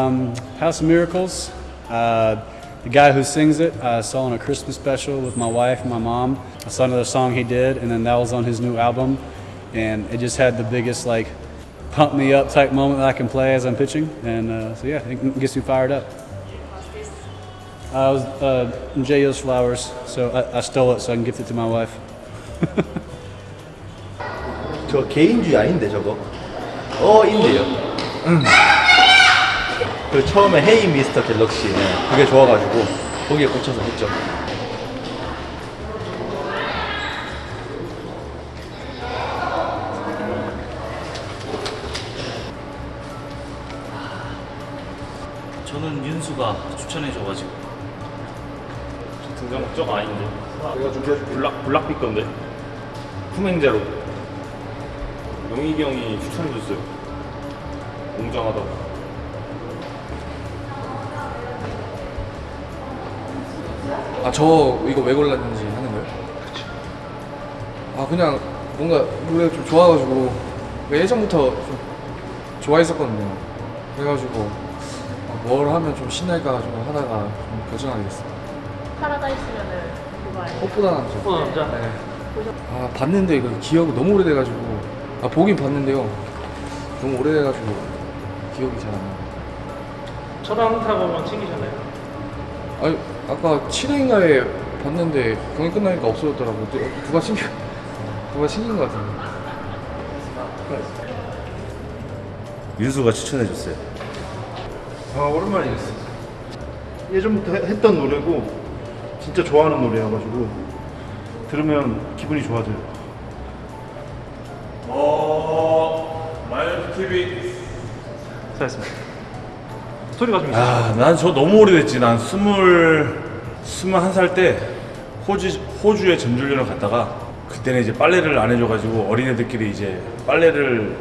Um, House of Miracles. Uh, the guy who sings it, I saw on a Christmas special with my wife and my mom. I saw another song he did, and then that was on his new album. And it just had the biggest, like, pump me up type moment that I can play as I'm pitching. And uh, so, yeah, it gets me fired up. I was uh, J.O.'s flowers, so I, I stole it so I can gift it to my wife. 저 개인주의 아닌데 저거 어 인데요 그 처음에 헤이 미스터 갤럭시 네, 그게 좋아가지고 거기에 꽂혀서 했죠 저는 윤수가 추천해줘가지고 등장 목적 아닌데. 내가 준비해줄게. 블락 블락빛 건데. 품행제로. 영익이 형이 추천해줬어요. 웅장하다고. 아 저 이거 왜 골랐는지 하는 거예요? 아 그냥 뭔가 노래 좀 좋아가지고 예전부터 좀 좋아했었거든요. 그래가지고 아, 뭘 하면 좀 신날까 좀 하다가 좀 결정하게 됐어요. 파라다이스면은 그거? 꽃보다 남자. 꽃보다 남자? 네. 아 봤는데 이거 기억이 너무 오래돼가지고 아 보긴 봤는데요. 너무 오래돼가지고 기억이 잘 안 나요. 처방 타고만 챙기셨나요? 아니 아까 7회인가에 봤는데 경기 끝나니까 없어졌더라고. 누- 누가 챙겨 누가 챙긴 것 같은데. 윤수가 추천해줬어요 아 오랜만이었어. 예전부터 해- 했던 노래고 진짜 좋아하는 노래여가지고 들으면 기분이 좋아져요. 어, 마이너스 TV. 잘했습니다. 스토리가 좀 있어요. 아, 난 저 너무 오래됐지. 난 스물 스물한 살 때 호주 호주에 전주련을 갔다가 그때는 이제 빨래를 안 해줘가지고 어린애들끼리 이제 빨래를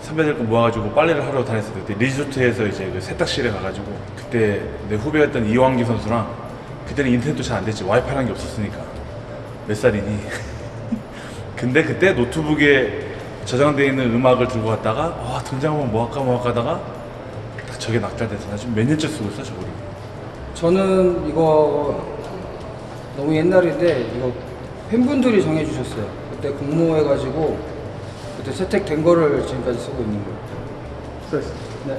선배들 거 모아가지고 빨래를 하러 다녔을 때 리조트에서 이제 그 세탁실에 가가지고 그때 내 후배였던 이왕기 선수랑 그때는 인터넷도 잘 안 됐지 와이파이라는 게 없었으니까 몇 살이니 근데 그때 노트북에 저장되어 있는 음악을 들고 갔다가 와 등장하면 뭐 할까 뭐 할까 하다가 딱 저게 낙찰돼서 나 지금 몇 년째 쓰고 있어 저거를 저는 이거 너무 옛날인데 이거 팬분들이 정해주셨어요. 그때 공모해가지고 그때 채택된 거를 지금까지 쓰고 있는 거예요. 네.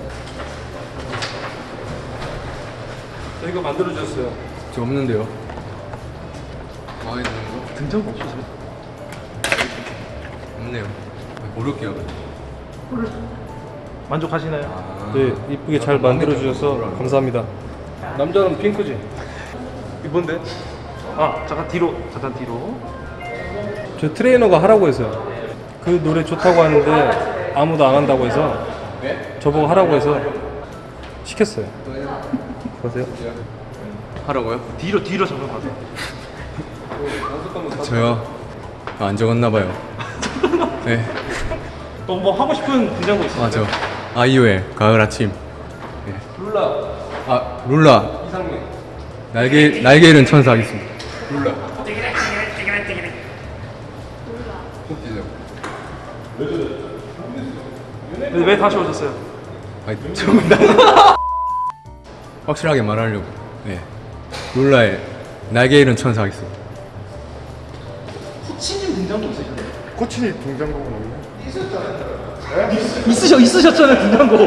저 이거 만들어 주셨어요. 저 없는데요. 마음에 드는 거? 등장도 없으세요? 없네요. 모를게요. 만족하시나요? 아, 네, 이쁘게 잘 만들어 주셔서 감사합니다. 남자는 핑크지. 이건데? 아 잠깐 뒤로 잠깐 뒤로. 저 트레이너가 하라고 했어요. 그 노래 좋다고 하는데 아무도 안 한다고 해서 저보고 하라고 해서 시켰어요. 보세요. 하라고요? 뒤로 뒤로 잠깐 가세요. 저요. 아, 안 적었나 봐요. 네. 또 뭐 하고 싶은 등장곡 있으세요? 아, 저 아이유의 가을 아침. 룰라. 아, 룰라. 이상민. 날개 날개 잃은 천사 하겠습니다. 룰라. 네, 왜 다시 오셨어요? 아니, 좀 확실하게 말하려고. 네. 룰라의 날개 잃은 천사 하겠습니다. 후치님 등장곡 있으셨나요? 코치니 등장곡은 없 네. 있으셔 있으셨잖아요 등장곡.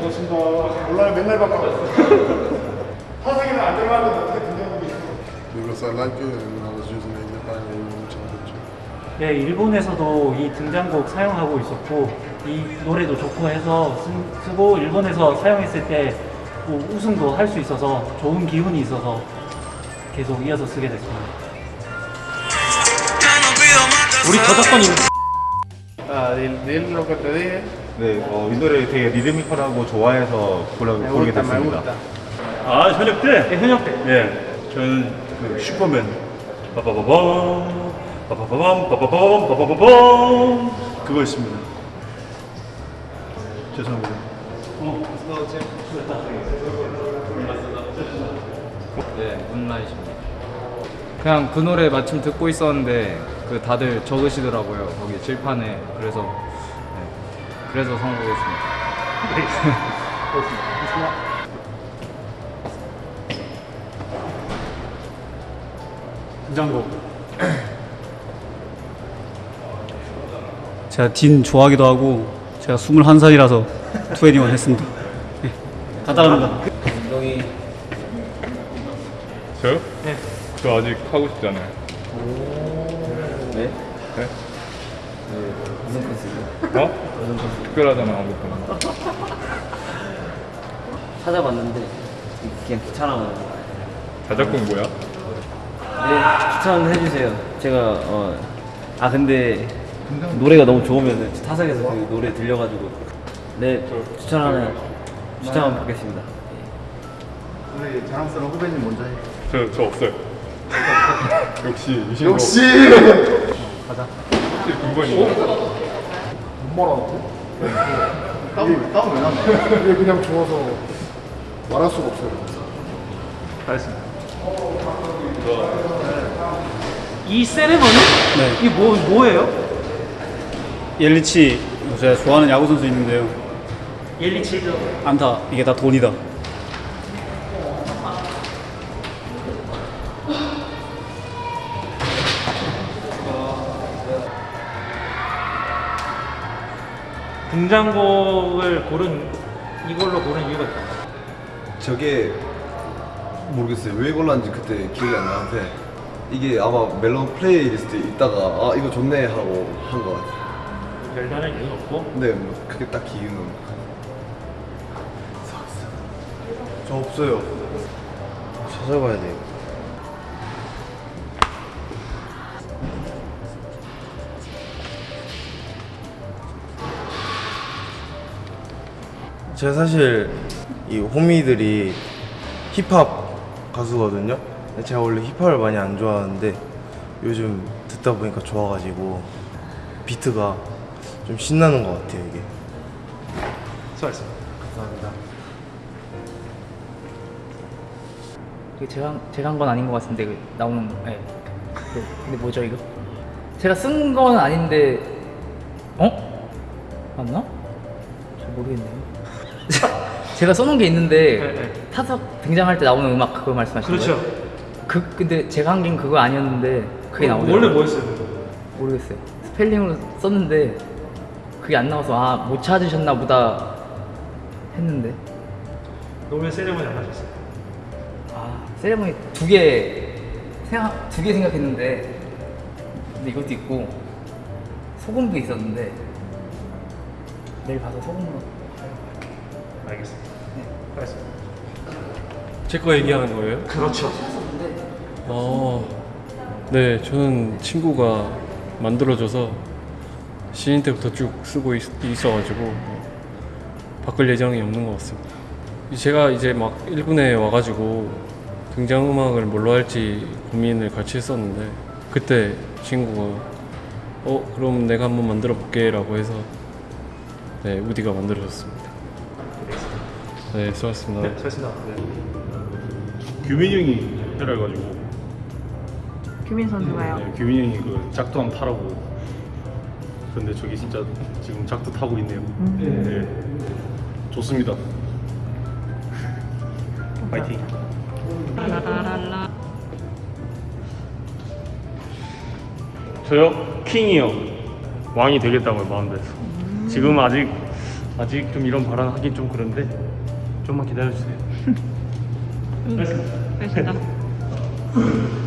고맙습니다. 몰라요. 맨날 바꿔. 화상에는 안 들어가는데 어떻게 등장곡이 있어? Because I like it and I was using it in the final championship. 네, 일본에서도 이 등장곡 사용하고 있었고 이 노래도 좋고 해서 쓰, 쓰고 일본에서 사용했을 때 뭐 우승도 할 수 있어서 좋은 기운이 있어서 계속 이어서 쓰게 됐습니다. 우리 저작권이 que te dije. 네, 어, 이 노래 되게 리드미컬하고 좋아해서 고르, Me 고르게 됐습니다. 아 현역 때. 네, 현역 때. 예, 저는 그 슈퍼맨. 빠바바밤, 빠바바밤, 빠바밤, 빠바바밤. 그거였습니다. 죄송합니다. 네, 문라이트입니다. 그냥 그 노래 마침 듣고 있었는데 그 다들 적으시더라고요 거기 칠판에 그래서 네, 그래서 선곡했습니다. 등장곡. 제가 딘 좋아하기도 하고 제가 21살이라서 2NE1 했습니다. 네. 간단합니다. 운동이 저요? 네. 저 아직 하고 싶지 않아요. 네? 네? 무슨 컨셉이요? 어? 무슨 컨셉? 특별하잖아 아무튼. 찾아봤는데 그냥 귀찮아가지고 자작곡 뭐야? 네 추천 해주세요 제가 어, 아 근데 노래가 너무 좋으면 타석에서 그 노래 들려가지고 네 추천 하나 추천 한번 받겠습니다 우리 자랑스러운 후배님 먼저 해. 저, 저 없어요. 역시 유신 역시! 가자. 6번이요. 못 말하는데? 땀을, 땀을 왜 나나? 이게 그냥 좋아서 말할 수가 없어요. 알겠습니다. 이 세레머니? 네. 이게 뭐 뭐예요? 옐리치 제가 좋아하는 야구 선수 있는데요. 옐리치죠. 안타 이게 다 돈이다. 등장곡을 고른 이걸로 고른 이유가 있다. 저게 모르겠어요. 왜 골랐는지 그때 기억이 안 나는데 이게 아마 멜론 playlist에 있다가 아 이거 좋네 하고 한 것 같아요. 별다른 이유는 없고 근데 뭐 그게 딱히 이유는 저 없어요. 찾아봐야 돼요. 제가 사실 이 호미들이 힙합 가수거든요. 제가 원래 힙합을 많이 안 좋아하는데 요즘 듣다 보니까 좋아가지고 비트가 좀 신나는 것 같아요 이게. 수고하셨습니다. 감사합니다. 이게 제가 제가 한 건 아닌 것 같은데 그 나오는 예. 그, 근데 뭐죠 이거? 제가 쓴 건 아닌데 어? 맞나? 잘 모르겠네요. 제가 써놓은 게 있는데 타석 등장할 때 나오는 음악 그거 말씀하시는 그렇죠. 거예요? 그 근데 제가 한 게 그거 아니었는데 그게 어, 나오네요. 원래 뭐였어요? 모르겠어요. 스펠링으로 썼는데 그게 안 나와서 아 못 찾으셨나 보다 했는데 노래 세레머니 안 하셨어요? 아 세레모니 두개 생각 두개 생각했는데 근데 이것도 있고 소금도 있었는데 내일 가서 소금으로 알겠습니다. 네, 알겠습니다. 제거 얘기하는 거예요? 그렇죠. 어, 네, 저는 친구가 만들어줘서 신인 때부터 쭉 쓰고 있, 있어가지고 뭐 바꿀 예정이 없는 것 같습니다. 제가 이제 막 1군에 와가지고 등장음악을 뭘로 할지 고민을 같이 했었는데 그때 친구가 어 그럼 내가 한번 만들어 볼게 라고 해서 네 우디가 만들어줬습니다. 네 수고하셨습니다. 네, 수고하셨습니다. 네. 규민 형이 해라 해가지고 규민 선수가요. 네, 규민 형이 그 짝도 한번 타라고 근데 저기 진짜 지금 짝도 타고 있네요 네. 좋습니다 파이팅 저요? 킹이요. 왕이 되겠다고요, 마음대로. 지금 아직 아직 좀 이런 발언 하긴 좀 그런데 좀만 기다려주세요. 알겠습니다.